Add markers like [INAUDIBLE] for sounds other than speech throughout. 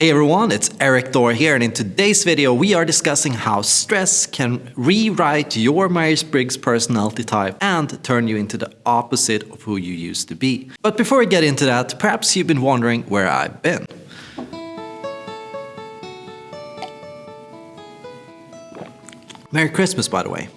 Hey everyone, it's Erik Thor here and in today's video we are discussing how stress can rewrite your Myers-Briggs personality type and turn you into the opposite of who you used to be. But before we get into that, perhaps you've been wondering where I've been. Merry Christmas by the way.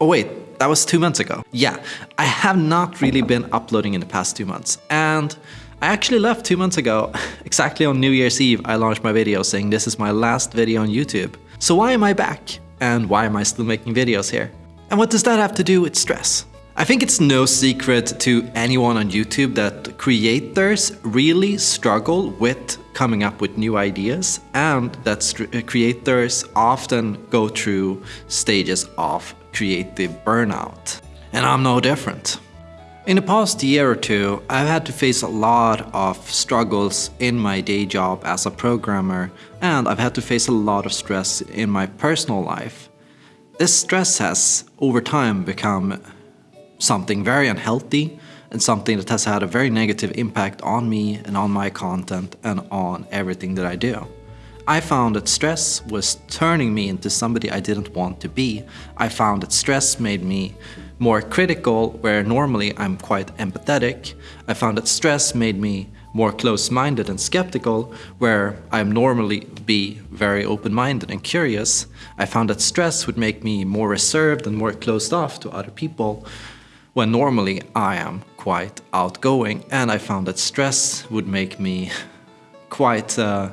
Oh wait, that was two months ago. Yeah, I have not really been uploading in the past two months and I actually left two months ago. [LAUGHS] Exactly on New Year's Eve, I launched my video saying this is my last video on YouTube. So why am I back? And why am I still making videos here? And what does that have to do with stress? I think it's no secret to anyone on YouTube that creators really struggle with coming up with new ideas and that uh, creators often go through stages of creative burnout. And I'm no different. In the past year or two, I've had to face a lot of struggles in my day job as a programmer and I've had to face a lot of stress in my personal life. This stress has, over time, become something very unhealthy and something that has had a very negative impact on me and on my content and on everything that I do. I found that stress was turning me into somebody I didn't want to be. I found that stress made me more critical, where normally I'm quite empathetic. I found that stress made me more close-minded and skeptical, where I'm normally be very open-minded and curious. I found that stress would make me more reserved and more closed off to other people, when normally I am quite outgoing. And I found that stress would make me quite uh,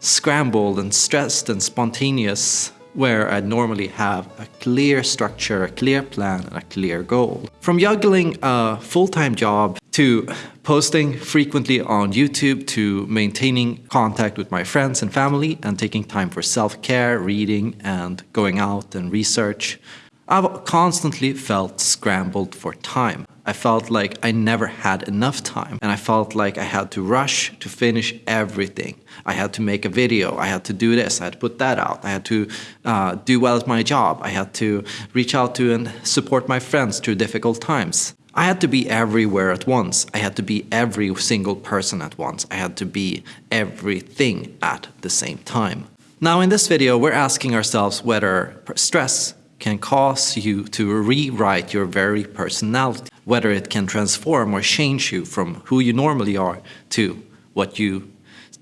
scrambled and stressed and spontaneous where I'd normally have a clear structure, a clear plan, and a clear goal. From juggling a full-time job to posting frequently on YouTube to maintaining contact with my friends and family and taking time for self-care, reading, and going out and research, I've constantly felt scrambled for time. I felt like I never had enough time and I felt like I had to rush to finish everything. I had to make a video, I had to do this, I had to put that out, I had to uh, do well at my job, I had to reach out to and support my friends through difficult times. I had to be everywhere at once. I had to be every single person at once. I had to be everything at the same time. Now in this video we're asking ourselves whether stress can cause you to rewrite your very personality, whether it can transform or change you from who you normally are to what you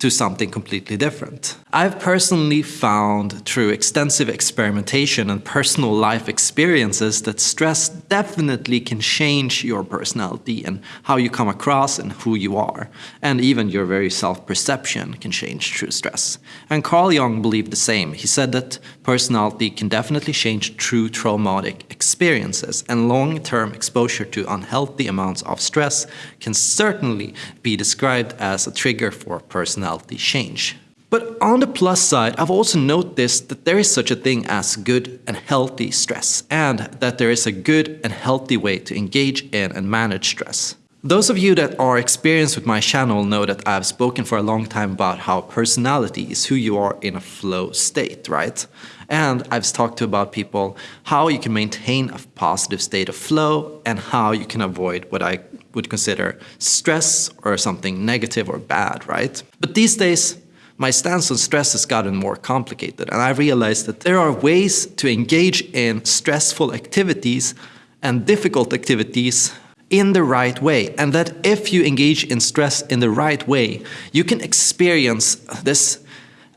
to something completely different. I've personally found through extensive experimentation and personal life experiences that stress definitely can change your personality and how you come across and who you are. And even your very self-perception can change through stress. And Carl Jung believed the same. He said that personality can definitely change through traumatic experiences and long-term exposure to unhealthy amounts of stress can certainly be described as a trigger for personality personality change. But on the plus side, I've also noticed that there is such a thing as good and healthy stress, and that there is a good and healthy way to engage in and manage stress. Those of you that are experienced with my channel know that I've spoken for a long time about how personality is who you are in a flow state, right? And I've talked to about people how you can maintain a positive state of flow and how you can avoid what I would consider stress or something negative or bad, right? But these days, my stance on stress has gotten more complicated and I realized that there are ways to engage in stressful activities and difficult activities in the right way and that if you engage in stress in the right way, you can experience this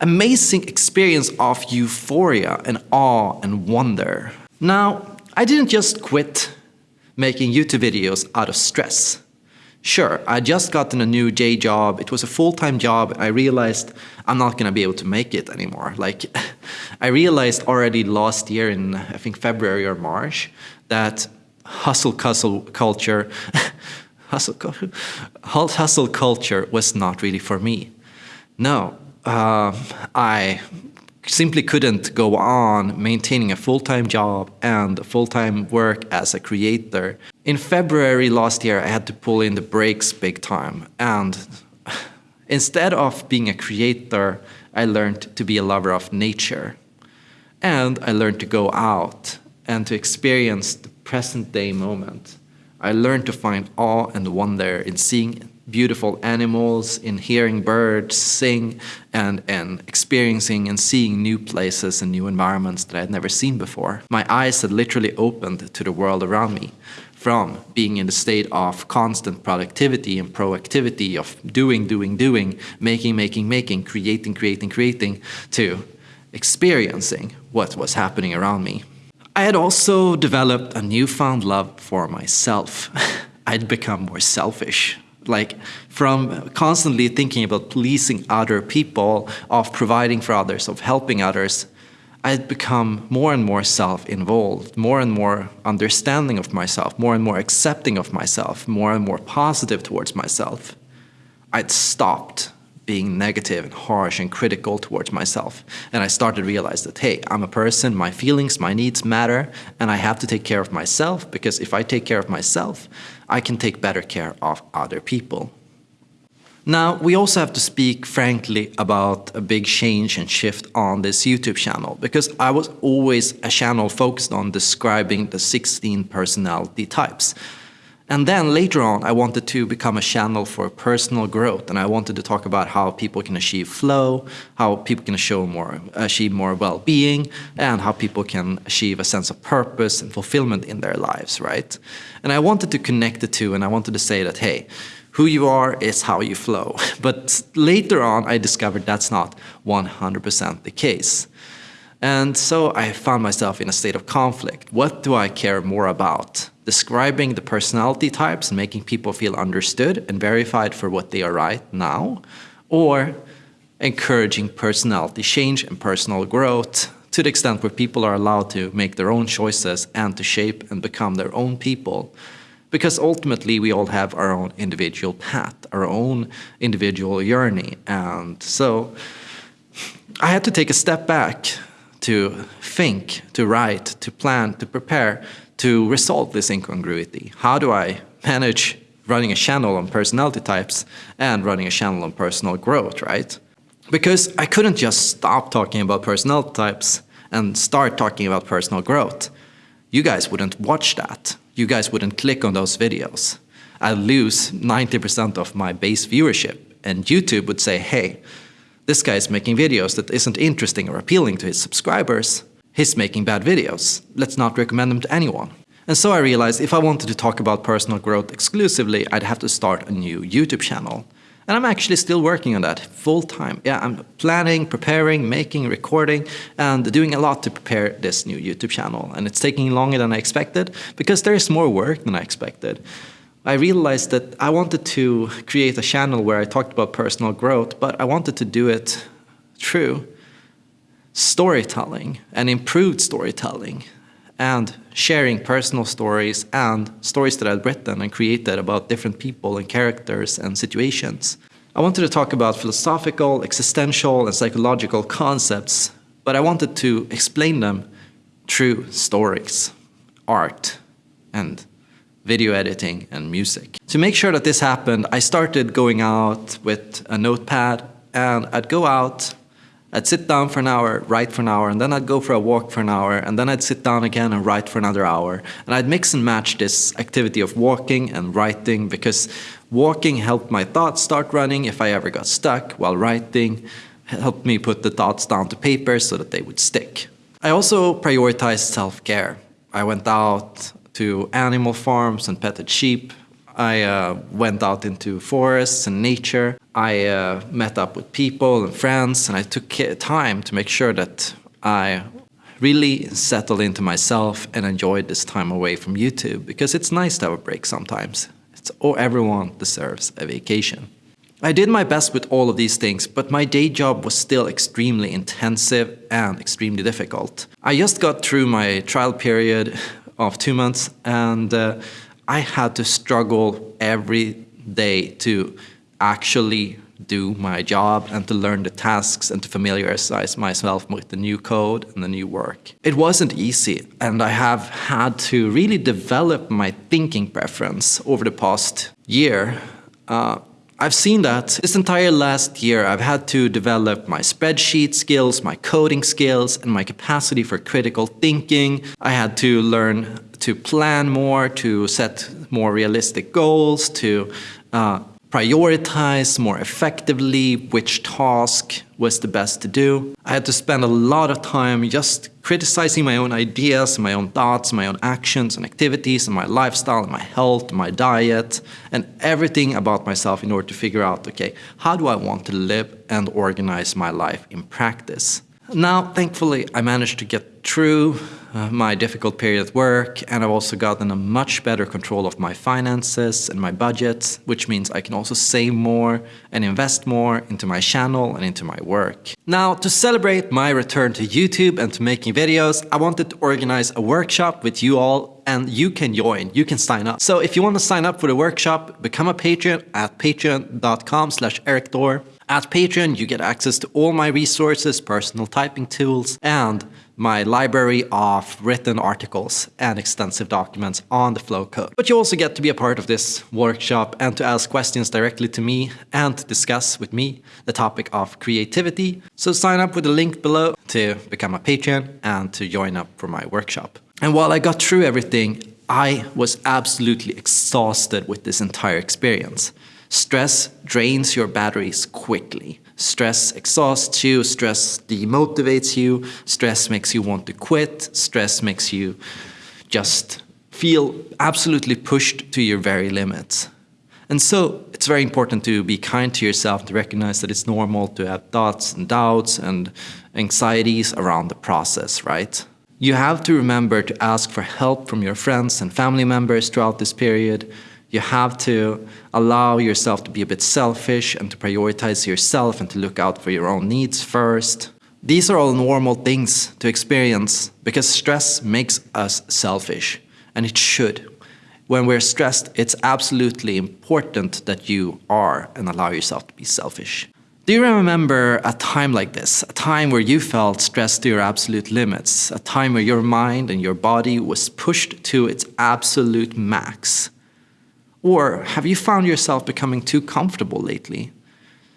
amazing experience of euphoria and awe and wonder. Now, I didn't just quit making YouTube videos out of stress. Sure, I just gotten a new day job, it was a full-time job, I realized I'm not gonna be able to make it anymore. Like, [LAUGHS] I realized already last year in, I think February or March, that hustle [LAUGHS] hustle culture, hustle, hustle culture was not really for me. No, uh, I simply couldn't go on maintaining a full-time job and full-time work as a creator. In February last year I had to pull in the brakes big time and [SIGHS] instead of being a creator I learned to be a lover of nature. And I learned to go out and to experience the present day moment. I learned to find awe and wonder in seeing beautiful animals, in hearing birds sing, and, and experiencing and seeing new places and new environments that I had never seen before. My eyes had literally opened to the world around me from being in the state of constant productivity and proactivity of doing, doing, doing, making, making, making, creating, creating, creating, to experiencing what was happening around me. I had also developed a newfound love for myself. [LAUGHS] I'd become more selfish. Like from constantly thinking about pleasing other people, of providing for others, of helping others, I'd become more and more self-involved, more and more understanding of myself, more and more accepting of myself, more and more positive towards myself. I'd stopped being negative and harsh and critical towards myself. And I started to realize that, hey, I'm a person, my feelings, my needs matter, and I have to take care of myself because if I take care of myself, I can take better care of other people. Now, we also have to speak frankly about a big change and shift on this YouTube channel because I was always a channel focused on describing the 16 personality types. And then later on, I wanted to become a channel for personal growth and I wanted to talk about how people can achieve flow, how people can show more, achieve more well-being, and how people can achieve a sense of purpose and fulfillment in their lives, right? And I wanted to connect the two and I wanted to say that, hey, who you are is how you flow. [LAUGHS] But later on, I discovered that's not 100% the case. And so I found myself in a state of conflict. What do I care more about? Describing the personality types and making people feel understood and verified for what they are right now? Or encouraging personality change and personal growth to the extent where people are allowed to make their own choices and to shape and become their own people because ultimately we all have our own individual path, our own individual journey. And so I had to take a step back to think, to write, to plan, to prepare, to resolve this incongruity. How do I manage running a channel on personality types and running a channel on personal growth, right? Because I couldn't just stop talking about personality types and start talking about personal growth. You guys wouldn't watch that you guys wouldn't click on those videos. I'd lose 90% of my base viewership and YouTube would say, hey, this guy is making videos that isn't interesting or appealing to his subscribers. He's making bad videos. Let's not recommend them to anyone. And so I realized if I wanted to talk about personal growth exclusively, I'd have to start a new YouTube channel. And I'm actually still working on that full time. Yeah, I'm planning, preparing, making, recording, and doing a lot to prepare this new YouTube channel. And it's taking longer than I expected because there's more work than I expected. I realized that I wanted to create a channel where I talked about personal growth, but I wanted to do it through storytelling and improved storytelling and sharing personal stories and stories that I'd written and created about different people and characters and situations. I wanted to talk about philosophical, existential, and psychological concepts, but I wanted to explain them through stories, art, and video editing and music. To make sure that this happened, I started going out with a notepad and I'd go out I'd sit down for an hour, write for an hour, and then I'd go for a walk for an hour, and then I'd sit down again and write for another hour. And I'd mix and match this activity of walking and writing because walking helped my thoughts start running if I ever got stuck, while writing helped me put the thoughts down to paper so that they would stick. I also prioritized self-care. I went out to animal farms and petted sheep, I uh, went out into forests and nature. I uh, met up with people and friends and I took time to make sure that I really settled into myself and enjoyed this time away from YouTube because it's nice to have a break sometimes. It's, everyone deserves a vacation. I did my best with all of these things, but my day job was still extremely intensive and extremely difficult. I just got through my trial period of two months and uh, I had to struggle every day to actually do my job and to learn the tasks and to familiarize myself with the new code and the new work. It wasn't easy and I have had to really develop my thinking preference over the past year. Uh, I've seen that this entire last year I've had to develop my spreadsheet skills, my coding skills, and my capacity for critical thinking. I had to learn to plan more, to set more realistic goals, to uh, prioritize more effectively which task was the best to do. I had to spend a lot of time just criticizing my own ideas, my own thoughts, my own actions and activities, and my lifestyle, and my health, my diet, and everything about myself in order to figure out okay, how do I want to live and organize my life in practice? Now, thankfully, I managed to get through uh, my difficult period at work, and I've also gotten a much better control of my finances and my budget, which means I can also save more and invest more into my channel and into my work. Now, to celebrate my return to YouTube and to making videos, I wanted to organize a workshop with you all and you can join, you can sign up. So if you want to sign up for the workshop, become a patron at patreon.com slash erikthor. At Patreon, you get access to all my resources, personal typing tools, and my library of written articles and extensive documents on the flow code. But you also get to be a part of this workshop and to ask questions directly to me and to discuss with me the topic of creativity. So sign up with the link below to become a patron and to join up for my workshop. And while I got through everything, I was absolutely exhausted with this entire experience. Stress drains your batteries quickly. Stress exhausts you, stress demotivates you, stress makes you want to quit, stress makes you just feel absolutely pushed to your very limits. And so it's very important to be kind to yourself, to recognize that it's normal to have thoughts and doubts and anxieties around the process, right? You have to remember to ask for help from your friends and family members throughout this period you have to allow yourself to be a bit selfish and to prioritize yourself and to look out for your own needs first. These are all normal things to experience because stress makes us selfish, and it should. When we're stressed, it's absolutely important that you are and allow yourself to be selfish. Do you remember a time like this? A time where you felt stressed to your absolute limits? A time where your mind and your body was pushed to its absolute max? Or have you found yourself becoming too comfortable lately?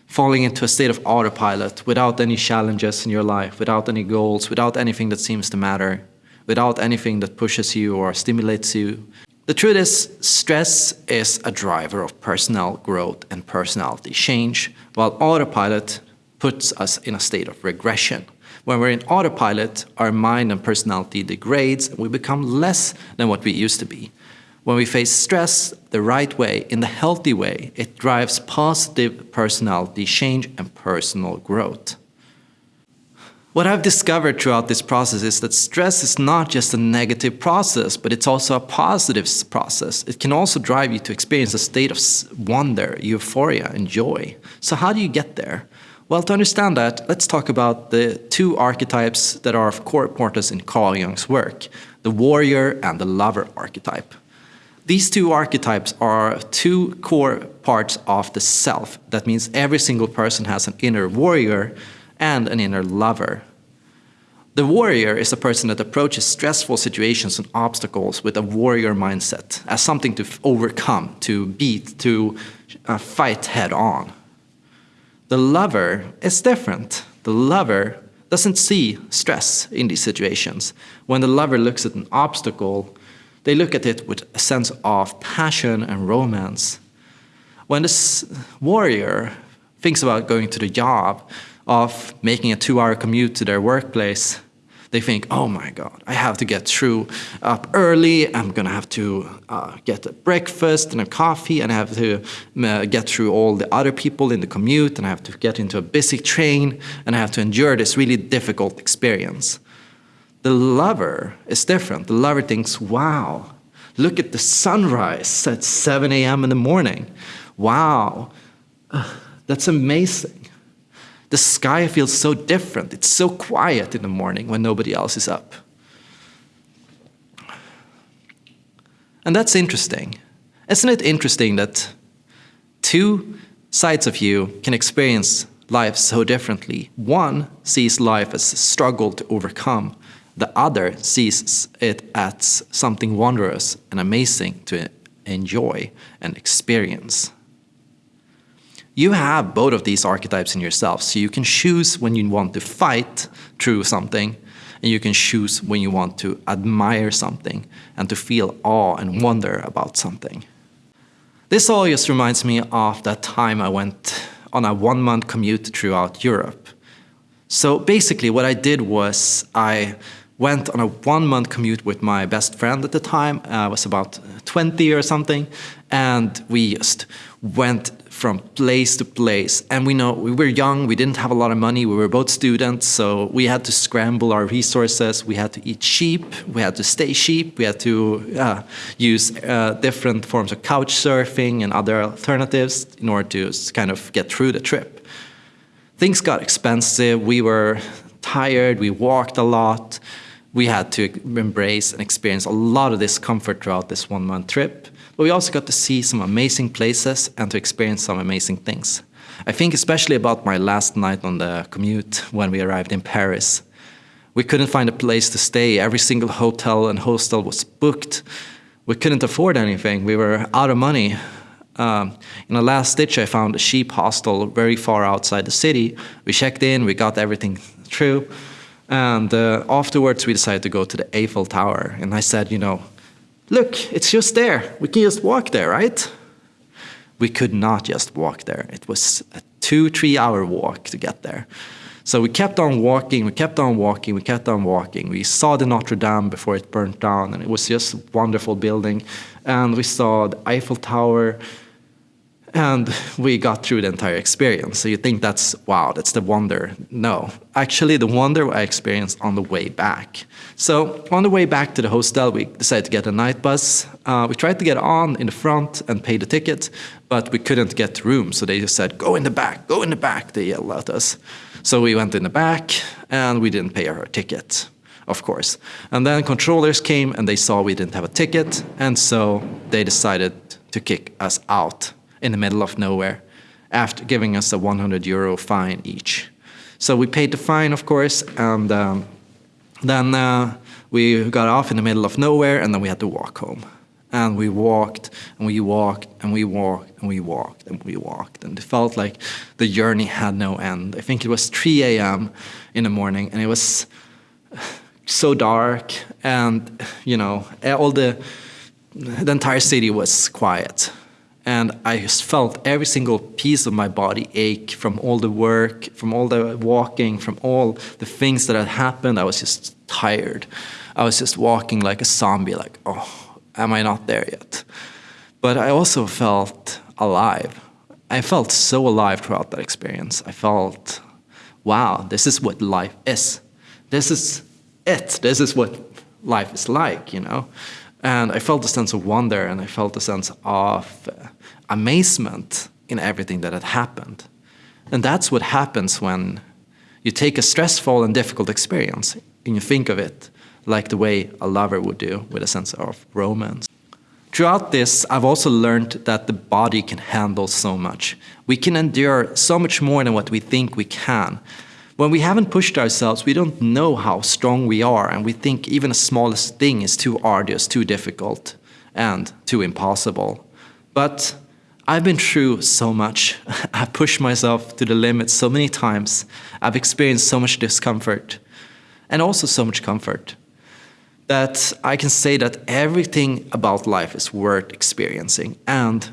Falling into a state of autopilot without any challenges in your life, without any goals, without anything that seems to matter, without anything that pushes you or stimulates you. The truth is, stress is a driver of personal growth and personality change, while autopilot puts us in a state of regression. When we're in autopilot, our mind and personality degrades and we become less than what we used to be. When we face stress the right way, in the healthy way, it drives positive personality change and personal growth. What I've discovered throughout this process is that stress is not just a negative process, but it's also a positive process. It can also drive you to experience a state of wonder, euphoria, and joy. So how do you get there? Well, to understand that, let's talk about the two archetypes that are of core importance in Carl Jung's work, the warrior and the lover archetype. These two archetypes are two core parts of the self. That means every single person has an inner warrior and an inner lover. The warrior is a person that approaches stressful situations and obstacles with a warrior mindset, as something to overcome, to beat, to uh, fight head on. The lover is different. The lover doesn't see stress in these situations. When the lover looks at an obstacle, they look at it with a sense of passion and romance. When this warrior thinks about going to the job, of making a two-hour commute to their workplace, they think, oh my God, I have to get through up early. I'm gonna have to uh, get a breakfast and a coffee, and I have to uh, get through all the other people in the commute, and I have to get into a busy train, and I have to endure this really difficult experience. The lover is different. The lover thinks, wow, look at the sunrise at 7 a.m. in the morning. Wow, that's amazing. The sky feels so different. It's so quiet in the morning when nobody else is up. And that's interesting. Isn't it interesting that two sides of you can experience life so differently? One sees life as a struggle to overcome, the other sees it as something wondrous and amazing to enjoy and experience. You have both of these archetypes in yourself, so you can choose when you want to fight through something, and you can choose when you want to admire something and to feel awe and wonder about something. This all just reminds me of that time I went on a one month commute throughout Europe. So basically, what I did was I went on a one month commute with my best friend at the time. I was about 20 or something. And we just went from place to place. And we know we were young, we didn't have a lot of money, we were both students, so we had to scramble our resources. We had to eat cheap, we had to stay cheap, we had to uh, use uh, different forms of couch surfing and other alternatives in order to kind of get through the trip. Things got expensive, we were tired, we walked a lot. We had to embrace and experience a lot of discomfort throughout this one month trip. But we also got to see some amazing places and to experience some amazing things. I think especially about my last night on the commute when we arrived in Paris. We couldn't find a place to stay. Every single hotel and hostel was booked. We couldn't afford anything. We were out of money. Um, in a last ditch, I found a cheap hostel very far outside the city. We checked in, we got everything through. And uh, afterwards, we decided to go to the Eiffel Tower. And I said, you know, Look, it's just there. We can just walk there, right? We could not just walk there. It was a two, three hour walk to get there. So we kept on walking, we kept on walking, we kept on walking. We saw the Notre Dame before it burnt down, and it was just a wonderful building. And we saw the Eiffel Tower, and we got through the entire experience. So you think that's, wow, that's the wonder. No, actually the wonder I experienced on the way back. So on the way back to the hostel, we decided to get a night bus. Uh, we tried to get on in the front and pay the ticket, but we couldn't get room. So they just said, go in the back, go in the back, they yelled at us. So we went in the back and we didn't pay our ticket of course. And then controllers came and they saw we didn't have a ticket, and so they decided to kick us out in the middle of nowhere after giving us a 100 euro fine each. So we paid the fine, of course, and um, then uh, we got off in the middle of nowhere and then we had to walk home. And we walked and we walked and we walked and we walked and we walked. And it felt like the journey had no end. I think it was 3 a.m. in the morning and it was so dark and, you know, all the, the entire city was quiet and I just felt every single piece of my body ache from all the work, from all the walking, from all the things that had happened. I was just tired. I was just walking like a zombie, like, oh, am I not there yet? But I also felt alive. I felt so alive throughout that experience. I felt, wow, this is what life is. This is it. This is what life is like, you know? And I felt a sense of wonder and I felt a sense of uh, amazement in everything that had happened. And that's what happens when you take a stressful and difficult experience and you think of it like the way a lover would do with a sense of romance. Throughout this, I've also learned that the body can handle so much. We can endure so much more than what we think we can. When we haven't pushed ourselves, we don't know how strong we are, and we think even the smallest thing is too arduous, too difficult, and too impossible. But I've been through so much. [LAUGHS] I've pushed myself to the limit so many times. I've experienced so much discomfort and also so much comfort that I can say that everything about life is worth experiencing and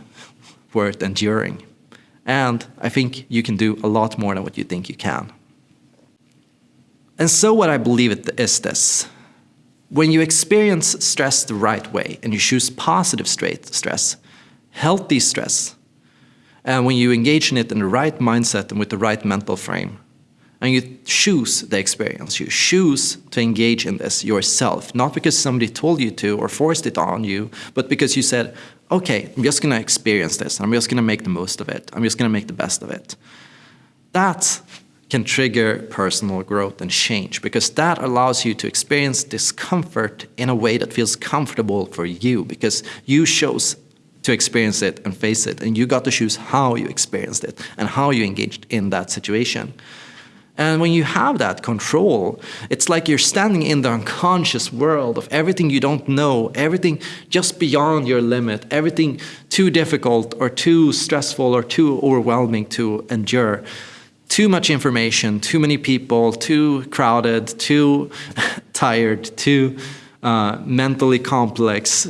worth enduring. And I think you can do a lot more than what you think you can. And so what I believe it is this. When you experience stress the right way and you choose positive stress, healthy stress, and when you engage in it in the right mindset and with the right mental frame, and you choose the experience, you choose to engage in this yourself, not because somebody told you to or forced it on you, but because you said, okay, I'm just gonna experience this, and I'm just gonna make the most of it, I'm just gonna make the best of it. That can trigger personal growth and change because that allows you to experience discomfort in a way that feels comfortable for you because you chose to experience it and face it and you got to choose how you experienced it and how you engaged in that situation. And when you have that control, it's like you're standing in the unconscious world of everything you don't know, everything just beyond your limit, everything too difficult or too stressful or too overwhelming to endure too much information, too many people, too crowded, too [LAUGHS] tired, too uh, mentally complex.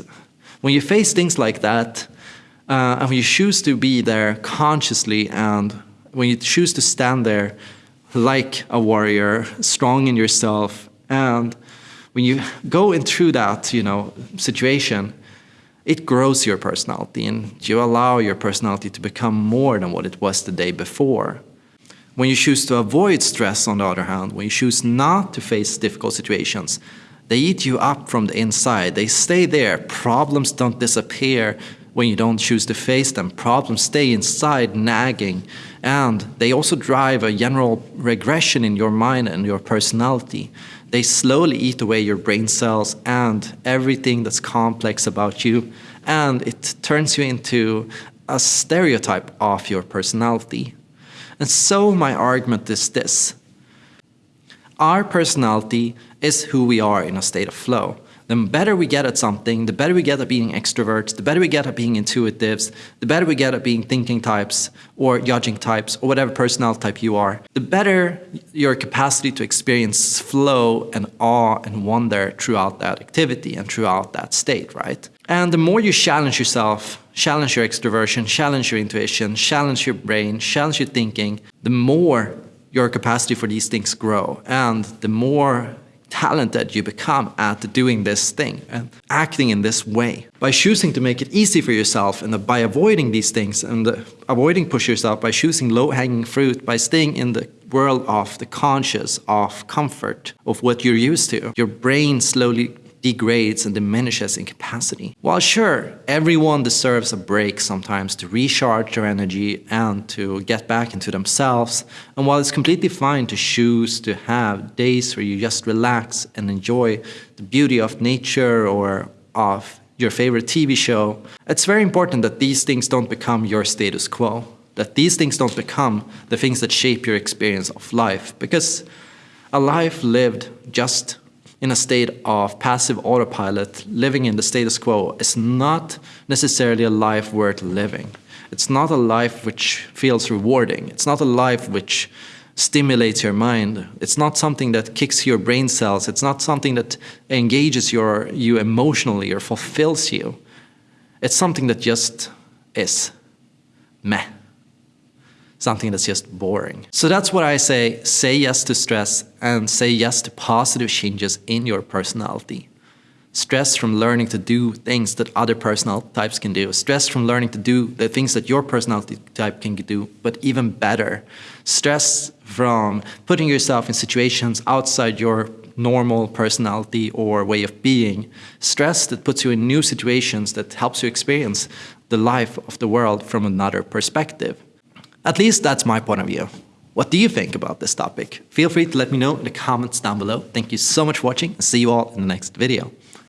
When you face things like that, Uh, and when you choose to be there consciously and when you choose to stand there like a warrior, strong in yourself, and when you go in through that, you know, situation, it grows your personality and you allow your personality to become more than what it was the day before. When you choose to avoid stress, on the other hand, when you choose not to face difficult situations, they eat you up from the inside. They stay there. Problems don't disappear when you don't choose to face them. Problems stay inside, nagging. And they also drive a general regression in your mind and your personality. They slowly eat away your brain cells and everything that's complex about you. And it turns you into a stereotype of your personality. And so my argument is this. Our personality is who we are in a state of flow. The better we get at something, the better we get at being extroverts, the better we get at being intuitives, the better we get at being thinking types or judging types or whatever personality type you are, the better your capacity to experience flow and awe and wonder throughout that activity and throughout that state, right? And the more you challenge yourself, challenge your extroversion, challenge your intuition, challenge your brain, challenge your thinking, the more your capacity for these things grow and the more talented you become at doing this thing and acting in this way. By choosing to make it easy for yourself and by avoiding these things and avoiding push yourself, by choosing low-hanging fruit, by staying in the world of the conscious, of comfort, of what you're used to, your brain slowly degrades and diminishes in capacity. While sure, everyone deserves a break sometimes to recharge their energy and to get back into themselves, and while it's completely fine to choose to have days where you just relax and enjoy the beauty of nature or of your favorite TV show, it's very important that these things don't become your status quo, that these things don't become the things that shape your experience of life, because a life lived just in a state of passive autopilot, living in the status quo, is not necessarily a life worth living. It's not a life which feels rewarding. It's not a life which stimulates your mind. It's not something that kicks your brain cells. It's not something that engages your, you emotionally or fulfills you. It's something that just is meh something that's just boring. So that's what I say, say yes to stress and say yes to positive changes in your personality. Stress from learning to do things that other personality types can do. Stress from learning to do the things that your personality type can do, but even better. Stress from putting yourself in situations outside your normal personality or way of being. Stress that puts you in new situations that helps you experience the life of the world from another perspective. At least that's my point of view. What do you think about this topic? Feel free to let me know in the comments down below. Thank you so much for watching and see you all in the next video.